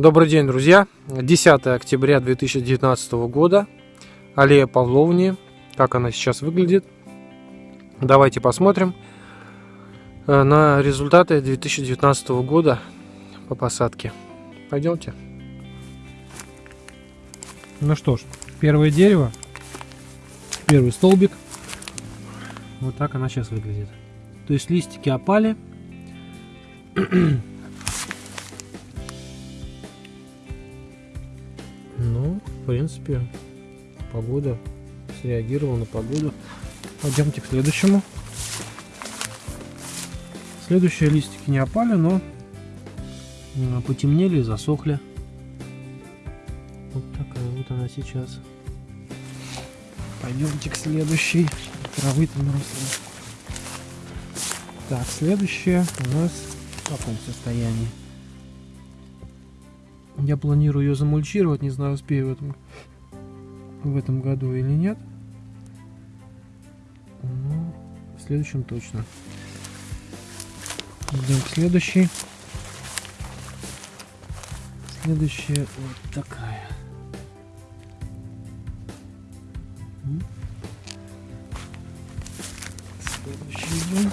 Добрый день, друзья! 10 октября 2019 года. Аллея Павловни. Как она сейчас выглядит. Давайте посмотрим э, на результаты 2019 года по посадке. Пойдемте. Ну что ж, первое дерево, первый столбик. Вот так она сейчас выглядит. То есть листики опали. принципе, погода среагировала на погоду. Пойдемте к следующему. Следующие листики не опали, но потемнели и засохли. Вот такая вот она сейчас. Пойдемте к следующей. Травы там росли. Так, следующая у нас в каком состоянии? Я планирую ее замульчировать, не знаю, успею в этом, в этом году или нет. Ну, в следующем точно. Идем к следующей. Следующая вот такая. Следующий идем.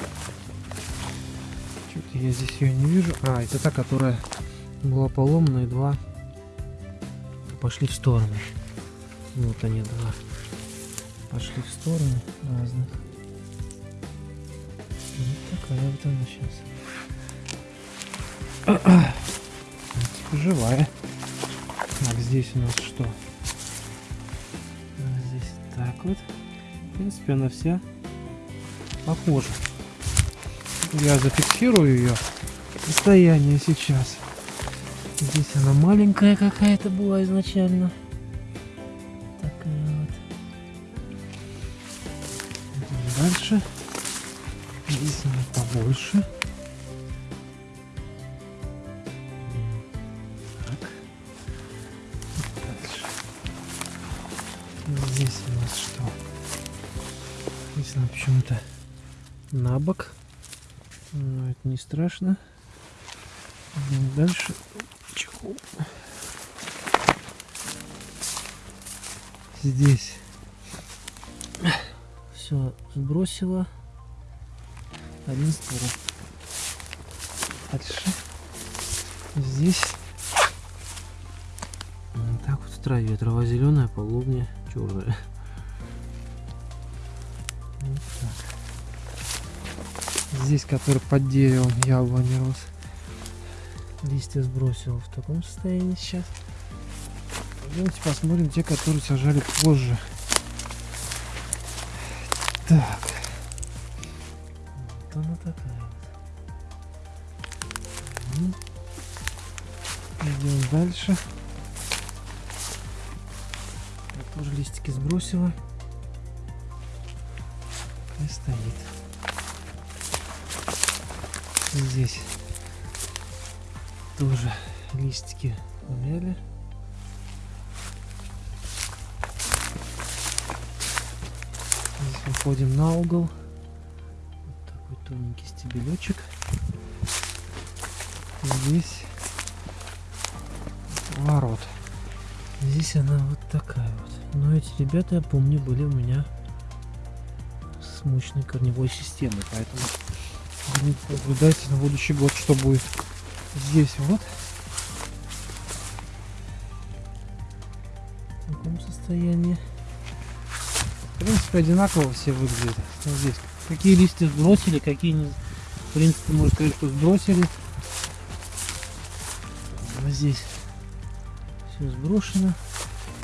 Что-то я здесь ее не вижу. А, это та, которая была поломана и два пошли в сторону. Вот они два пошли в сторону разных. Вот такая вот она сейчас. Живая. Так, здесь у нас что? Здесь так вот. В принципе, она вся похожа. Я зафиксирую ее состояние сейчас. Здесь она маленькая какая-то была изначально. Такая вот. Идем дальше. Здесь она побольше. Так. Дальше. Здесь у нас что? Здесь она почему-то на бок. Но это не страшно. Идем дальше чехол. Здесь все сбросила. Один ствол. Дальше. Здесь так вот в траве. Трава зеленая, половня черная. Вот так. Здесь, который под деревом яблони рос листья сбросил в таком состоянии сейчас. Пойдемте посмотрим те, которые сажали позже. Так. Вот она такая вот. Идем дальше. Я тоже листики сбросила. И стоит. Здесь тоже листики увяли. Здесь выходим на угол. Вот такой тоненький стебелечек. Здесь ворот. Здесь она вот такая вот. Но эти ребята, я помню, были у меня с мощной корневой системой. Поэтому наблюдайте на будущий год, что будет здесь вот. В таком состоянии. В принципе одинаково все выглядят. Вот здесь какие листья сбросили какие не в принципе можно сказать что сбросили. А здесь все сброшено.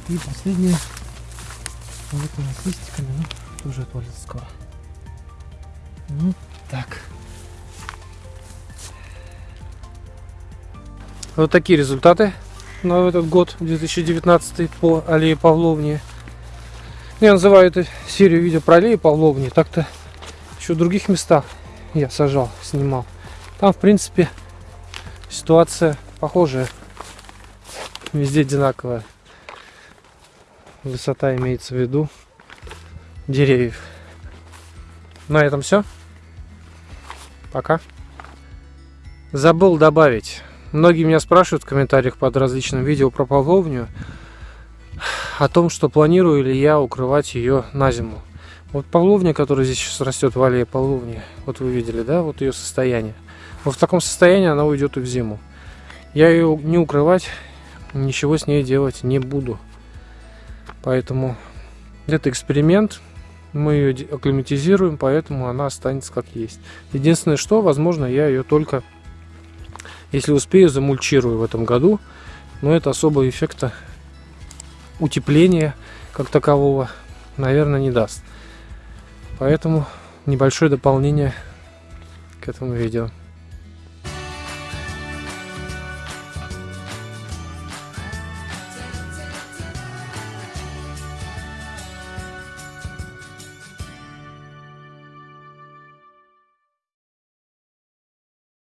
И последнее. Вот у нас листиками ну, тоже отвалится скоро. Ну так Вот такие результаты на этот год, 2019 по аллее Павловне. Я называю эту серию видео про аллею Павловне. Так-то еще в других местах я сажал, снимал. Там, в принципе, ситуация похожая. Везде одинаковая. Высота имеется в виду деревьев. На этом все. Пока. Забыл добавить Многие меня спрашивают в комментариях под различным видео про павловню о том, что планирую ли я укрывать ее на зиму. Вот павловня, которая здесь сейчас растет в аллее павловни, вот вы видели, да, вот ее состояние. Вот в таком состоянии она уйдет и в зиму. Я ее не укрывать, ничего с ней делать не буду. Поэтому это эксперимент. Мы ее акклиматизируем, поэтому она останется как есть. Единственное, что, возможно, я ее только, если успею, замульчирую в этом году. Но это особого эффекта утепления как такового, наверное, не даст. Поэтому небольшое дополнение к этому видео.